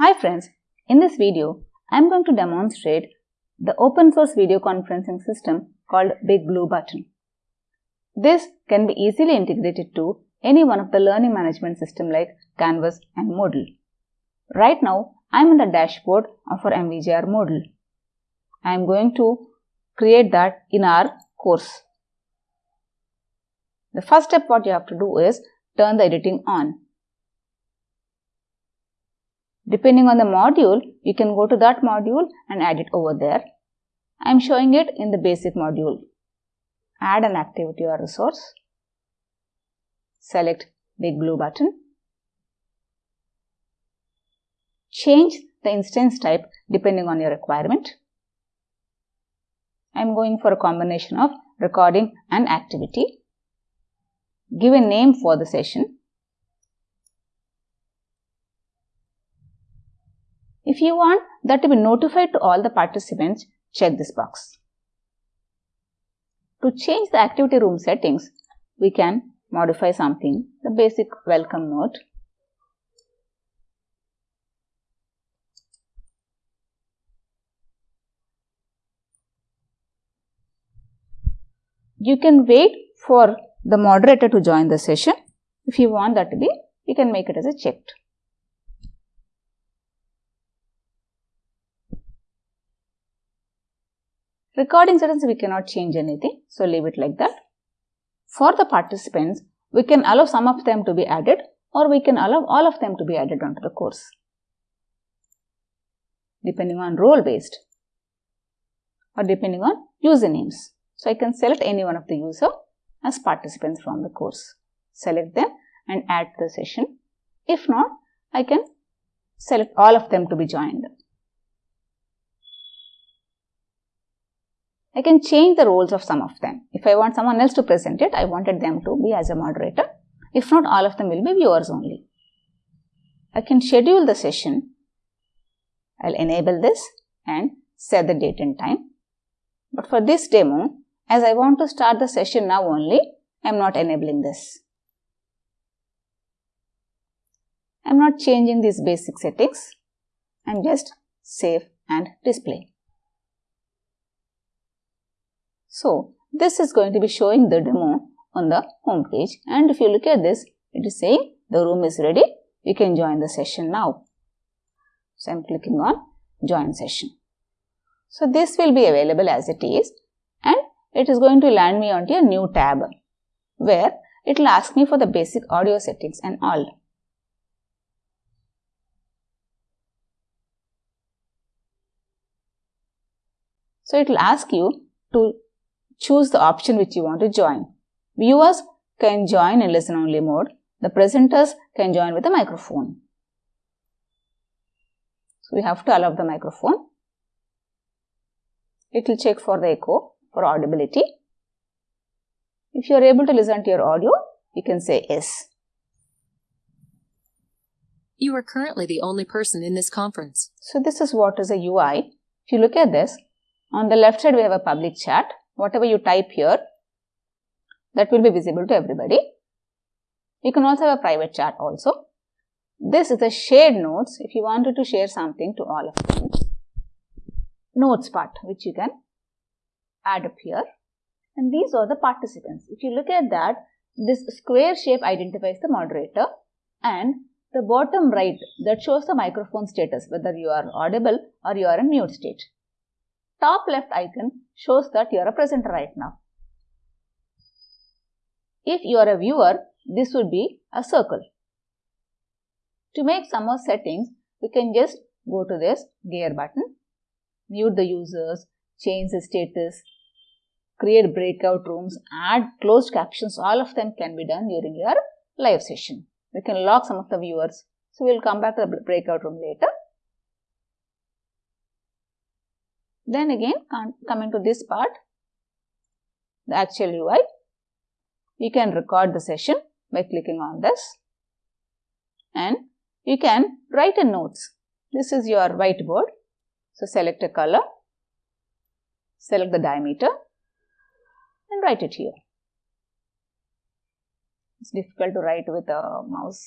Hi friends, in this video, I am going to demonstrate the open source video conferencing system called Big Blue Button. This can be easily integrated to any one of the learning management system like Canvas and Moodle. Right now, I am in the dashboard of our MVJR Moodle. I am going to create that in our course. The first step what you have to do is turn the editing on. Depending on the module, you can go to that module and add it over there. I am showing it in the basic module. Add an activity or resource. Select big blue button. Change the instance type depending on your requirement. I am going for a combination of recording and activity. Give a name for the session. If you want that to be notified to all the participants, check this box. To change the activity room settings, we can modify something, the basic welcome note. You can wait for the moderator to join the session. If you want that to be, you can make it as a checked. Recording settings we cannot change anything, so leave it like that. For the participants, we can allow some of them to be added or we can allow all of them to be added onto the course depending on role based or depending on usernames. So, I can select any one of the user as participants from the course. Select them and add to the session. If not, I can select all of them to be joined. I can change the roles of some of them. If I want someone else to present it, I wanted them to be as a moderator. If not, all of them will be viewers only. I can schedule the session. I'll enable this and set the date and time. But for this demo, as I want to start the session now only, I am not enabling this. I am not changing these basic settings. I am just save and display. So, this is going to be showing the demo on the home page and if you look at this, it is saying the room is ready, you can join the session now. So, I am clicking on join session. So, this will be available as it is and it is going to land me onto a new tab where it will ask me for the basic audio settings and all. So, it will ask you to choose the option which you want to join. Viewers can join in listen only mode. The presenters can join with a microphone. So, we have to allow the microphone. It will check for the echo for audibility. If you are able to listen to your audio, you can say yes. You are currently the only person in this conference. So, this is what is a UI. If you look at this, on the left side we have a public chat whatever you type here, that will be visible to everybody. You can also have a private chat also. This is the shared notes if you wanted to share something to all of them. Notes part which you can add up here. And these are the participants. If you look at that, this square shape identifies the moderator and the bottom right that shows the microphone status whether you are audible or you are in mute state top left icon shows that you are a presenter right now. If you are a viewer, this would be a circle. To make some more settings, we can just go to this gear button, mute the users, change the status, create breakout rooms, add closed captions, all of them can be done during your live session. We can lock some of the viewers. So, we will come back to the breakout room later. Then again coming to this part, the actual UI, you can record the session by clicking on this and you can write in notes. This is your whiteboard. So, select a color, select the diameter and write it here. It's difficult to write with a mouse.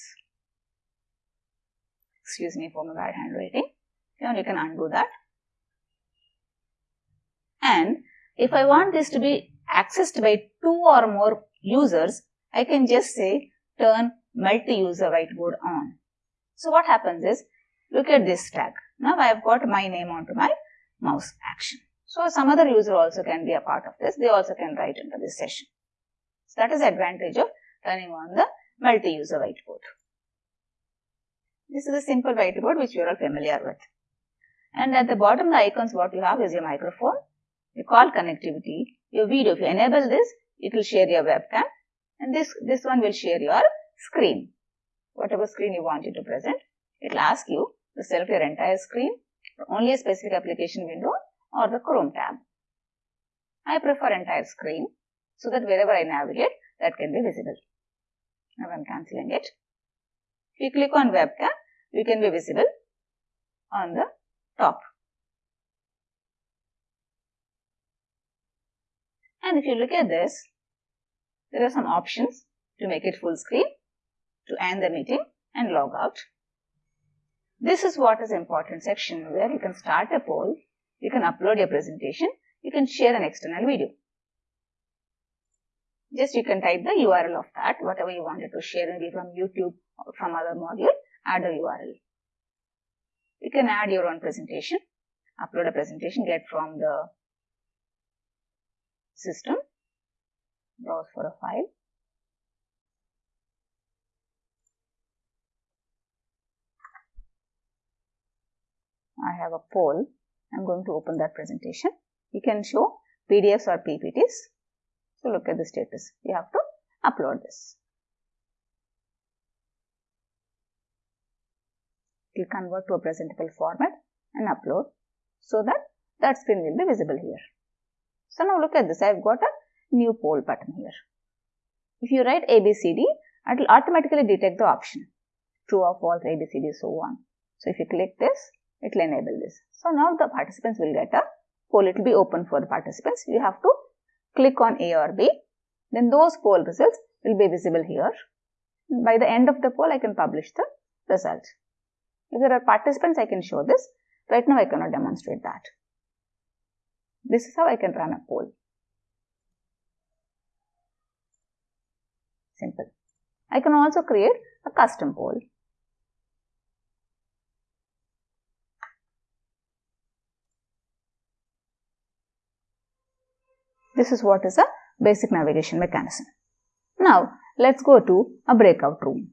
Excuse me for my bad handwriting. Now you can undo that. And if I want this to be accessed by two or more users, I can just say turn multi-user whiteboard on. So what happens is, look at this tag. Now I have got my name onto my mouse action. So some other user also can be a part of this. They also can write into this session. So that is the advantage of turning on the multi-user whiteboard. This is a simple whiteboard which you are all familiar with. And at the bottom the icons what you have is your microphone, your call connectivity, your video. If you enable this, it will share your webcam and this, this one will share your screen. Whatever screen you want it to present, it will ask you to select your entire screen, only a specific application window or the Chrome tab. I prefer entire screen so that wherever I navigate, that can be visible. Now I am cancelling it. If you click on webcam, you can be visible on the top. And if you look at this, there are some options to make it full screen, to end the meeting and log out. This is what is important section where you can start a poll, you can upload your presentation, you can share an external video. Just you can type the URL of that, whatever you wanted to share, maybe from YouTube or from other module, add a URL. You can add your own presentation, upload a presentation, get from the system, browse for a file. I have a poll. I'm going to open that presentation. You can show PDFs or PPTs. So look at the status. You have to upload this. Will convert to a presentable format and upload so that that screen will be visible here. So now look at this. I've got a new poll button here. If you write ABCD, it will automatically detect the option true or false, ABCD, so on. So if you click this, it will enable this. So now the participants will get a poll. It will be open for the participants. You have to click on A or B. Then those poll results will be visible here. By the end of the poll, I can publish the result. If there are participants, I can show this. Right now, I cannot demonstrate that. This is how I can run a poll. Simple. I can also create a custom poll. This is what is a basic navigation mechanism. Now, let's go to a breakout room.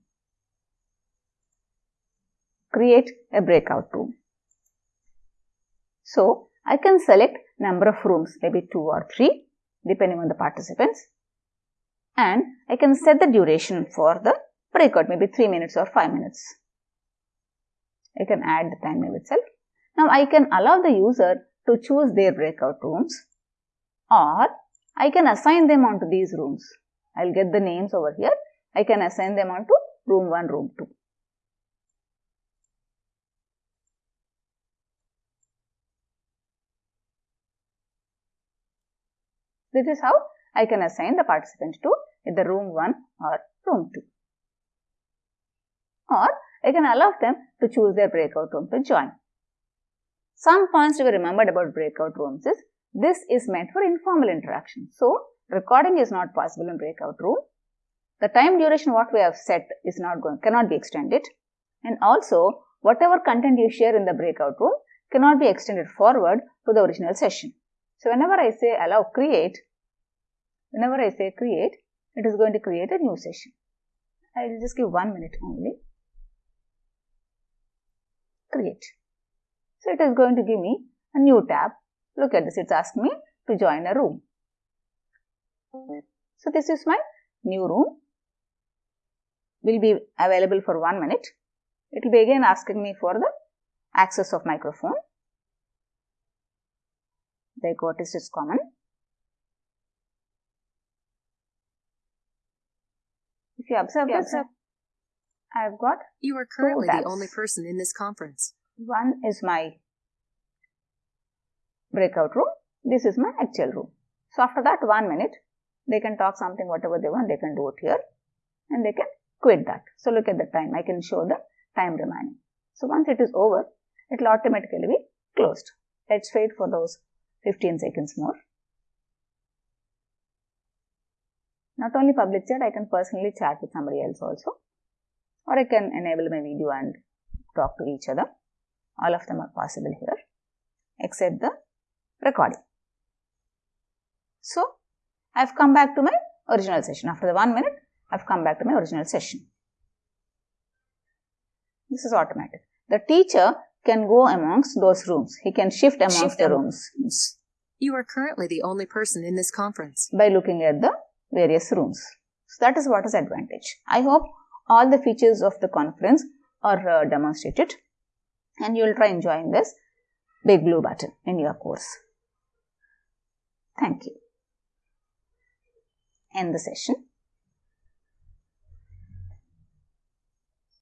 Create a breakout room. So, I can select number of rooms, maybe 2 or 3, depending on the participants. And I can set the duration for the breakout, maybe 3 minutes or 5 minutes. I can add the time itself. Now, I can allow the user to choose their breakout rooms or I can assign them onto these rooms. I'll get the names over here. I can assign them onto room 1, room 2. This is how I can assign the participant to either room 1 or room 2. Or I can allow them to choose their breakout room to join. Some points to be remembered about breakout rooms is this is meant for informal interaction. So, recording is not possible in breakout room. The time duration what we have set is not going, cannot be extended. And also, whatever content you share in the breakout room cannot be extended forward to the original session. So, whenever I say allow create, whenever I say create, it is going to create a new session. I will just give one minute only. Create. So, it is going to give me a new tab Look at this, it's asking me to join a room. So this is my new room. Will be available for one minute. It will be again asking me for the access of microphone. The artist is common. If you observe, you observe, I have got You are currently the only person in this conference. One is my breakout room. This is my actual room. So after that one minute, they can talk something whatever they want, they can do it here and they can quit that. So look at the time, I can show the time remaining. So once it is over, it will automatically be closed. Let's wait for those 15 seconds more. Not only public chat, I can personally chat with somebody else also. Or I can enable my video and talk to each other. All of them are possible here, except the recording. So, I've come back to my original session. After the one minute, I've come back to my original session. This is automatic. The teacher can go amongst those rooms. He can shift amongst Shift the am- rooms You are currently the only person in this conference. by looking at the various rooms. So that is what is advantage. I hope all the features of the conference are uh, demonstrated and you will try enjoying this big blue button in your course. Thank you. End the session.